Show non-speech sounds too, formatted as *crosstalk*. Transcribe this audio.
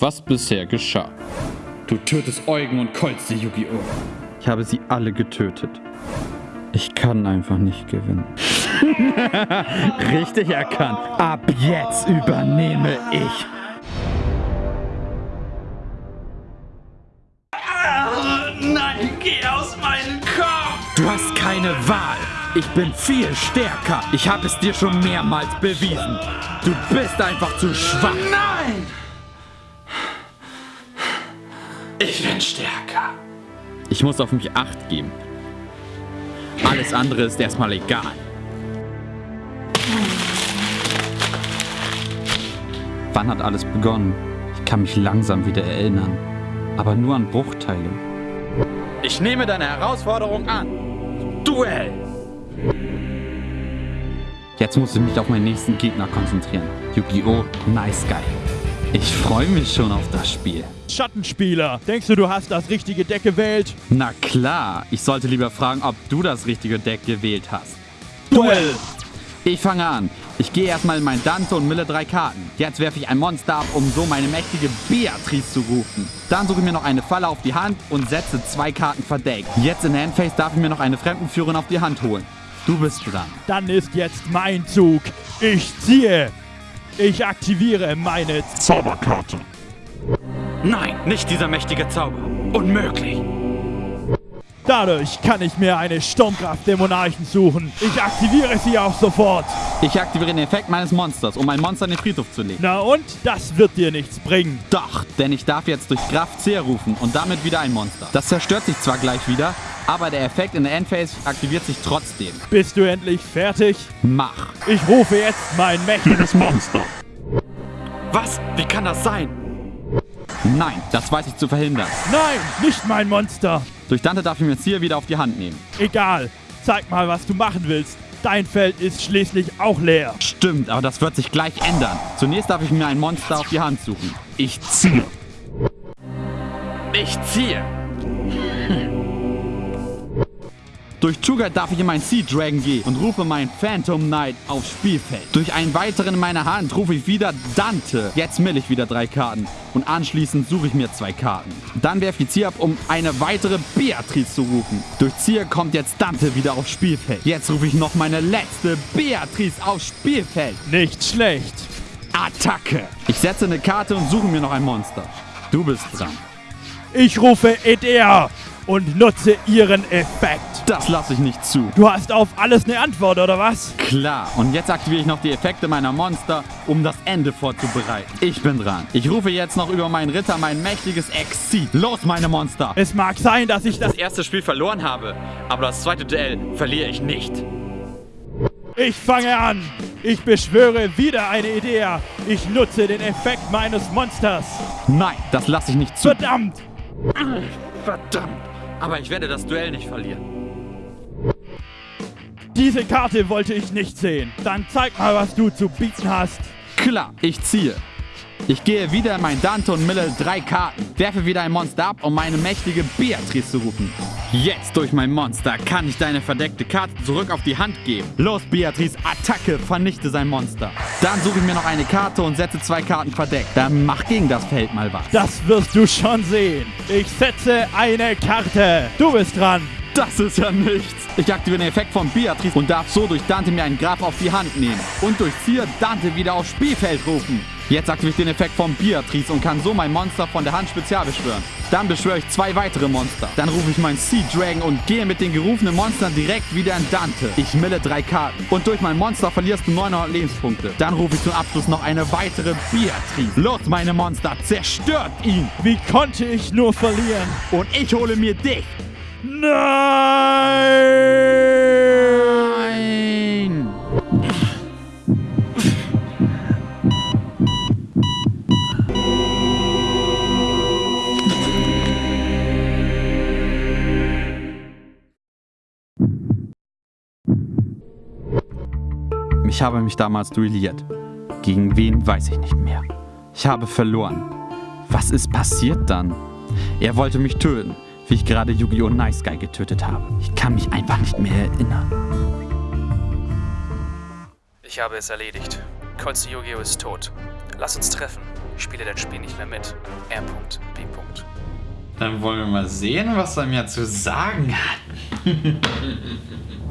was bisher geschah. Du tötest Eugen und Kolze, Yu-Gi-Oh! Ich habe sie alle getötet. Ich kann einfach nicht gewinnen. *laughs* Richtig erkannt. Ab jetzt übernehme ich. Nein, geh aus meinem Kopf! Du hast keine Wahl. Ich bin viel stärker. Ich habe es dir schon mehrmals bewiesen. Du bist einfach zu schwach. Nein! Ich bin stärker. Ich muss auf mich Acht geben. Alles andere ist erstmal egal. Wann hat alles begonnen? Ich kann mich langsam wieder erinnern. Aber nur an Bruchteile. Ich nehme deine Herausforderung an. Duell! Jetzt muss ich mich auf meinen nächsten Gegner konzentrieren. Yu-Gi-Oh! Nice Guy. Ich freue mich schon auf das Spiel. Schattenspieler, denkst du, du hast das richtige Deck gewählt? Na klar, ich sollte lieber fragen, ob du das richtige Deck gewählt hast. Duell! Ich fange an. Ich gehe erstmal in mein Dante und mille drei Karten. Jetzt werfe ich ein Monster ab, um so meine mächtige Beatrice zu rufen. Dann suche ich mir noch eine Falle auf die Hand und setze zwei Karten verdeckt. Jetzt in Handface darf ich mir noch eine Fremdenführerin auf die Hand holen. Du bist dran. Dann ist jetzt mein Zug. Ich ziehe. Ich aktiviere meine Zauberkarte. Nein, nicht dieser mächtige Zauber. Unmöglich. Dadurch kann ich mir eine Sturmkraft der Monarchen suchen. Ich aktiviere sie auch sofort. Ich aktiviere den Effekt meines Monsters, um ein Monster in den Friedhof zu legen. Na und? Das wird dir nichts bringen. Doch, denn ich darf jetzt durch Kraft C rufen und damit wieder ein Monster. Das zerstört sich zwar gleich wieder, aber der Effekt in der Endphase aktiviert sich trotzdem. Bist du endlich fertig? Mach. Ich rufe jetzt mein mächtiges Monster. Was? Wie kann das sein? Nein, das weiß ich zu verhindern. Nein, nicht mein Monster. Durch Dante darf ich mir jetzt hier wieder auf die Hand nehmen. Egal. Zeig mal, was du machen willst. Dein Feld ist schließlich auch leer. Stimmt, aber das wird sich gleich ändern. Zunächst darf ich mir ein Monster auf die Hand suchen. Ich ziehe. Ich ziehe. Durch Sugar darf ich in mein Sea Dragon gehen und rufe meinen Phantom Knight aufs Spielfeld. Durch einen weiteren in meiner Hand rufe ich wieder Dante. Jetzt mill ich wieder drei Karten und anschließend suche ich mir zwei Karten. Dann werfe ich Zier ab, um eine weitere Beatrice zu rufen. Durch Zier kommt jetzt Dante wieder aufs Spielfeld. Jetzt rufe ich noch meine letzte Beatrice aufs Spielfeld. Nicht schlecht. Attacke. Ich setze eine Karte und suche mir noch ein Monster. Du bist dran. Ich rufe Edea und nutze ihren Effekt. Das lasse ich nicht zu. Du hast auf alles eine Antwort, oder was? Klar, und jetzt aktiviere ich noch die Effekte meiner Monster, um das Ende vorzubereiten. Ich bin dran. Ich rufe jetzt noch über meinen Ritter mein mächtiges Exit. Los, meine Monster! Es mag sein, dass ich das... Das erste Spiel verloren habe, aber das zweite Duell verliere ich nicht. Ich fange an. Ich beschwöre wieder eine Idee. Ich nutze den Effekt meines Monsters. Nein, das lasse ich nicht zu. Verdammt! Verdammt! Aber ich werde das Duell nicht verlieren. Diese Karte wollte ich nicht sehen. Dann zeig mal, was du zu bieten hast. Klar, ich ziehe. Ich gehe wieder in mein Dante und mille drei Karten, werfe wieder ein Monster ab, um meine mächtige Beatrice zu rufen. Jetzt durch mein Monster kann ich deine verdeckte Karte zurück auf die Hand geben. Los, Beatrice, Attacke, vernichte sein Monster. Dann suche ich mir noch eine Karte und setze zwei Karten verdeckt. Dann mach gegen das Feld mal was. Das wirst du schon sehen. Ich setze eine Karte. Du bist dran. Das ist ja nichts. Ich aktiviere den Effekt von Beatrice und darf so durch Dante mir einen Graf auf die Hand nehmen. Und durch Zier Dante wieder aufs Spielfeld rufen. Jetzt aktiviere ich den Effekt von Beatrice und kann so mein Monster von der Hand spezial beschwören. Dann beschwöre ich zwei weitere Monster. Dann rufe ich meinen Sea Dragon und gehe mit den gerufenen Monstern direkt wieder in Dante. Ich mille drei Karten. Und durch mein Monster verlierst du 900 Lebenspunkte. Dann rufe ich zum Abschluss noch eine weitere Beatrice. Los, meine Monster, zerstört ihn! Wie konnte ich nur verlieren? Und ich hole mir dich! Nein! Ich habe mich damals duelliert. Gegen wen weiß ich nicht mehr. Ich habe verloren. Was ist passiert dann? Er wollte mich töten, wie ich gerade Yu-Gi-Oh! Nice Guy getötet habe. Ich kann mich einfach nicht mehr erinnern. Ich habe es erledigt. Kolze Yu-Gi-Oh! ist tot. Lass uns treffen. Ich spiele dein Spiel nicht mehr mit. R.B. Dann wollen wir mal sehen, was er mir zu sagen hat. *laughs*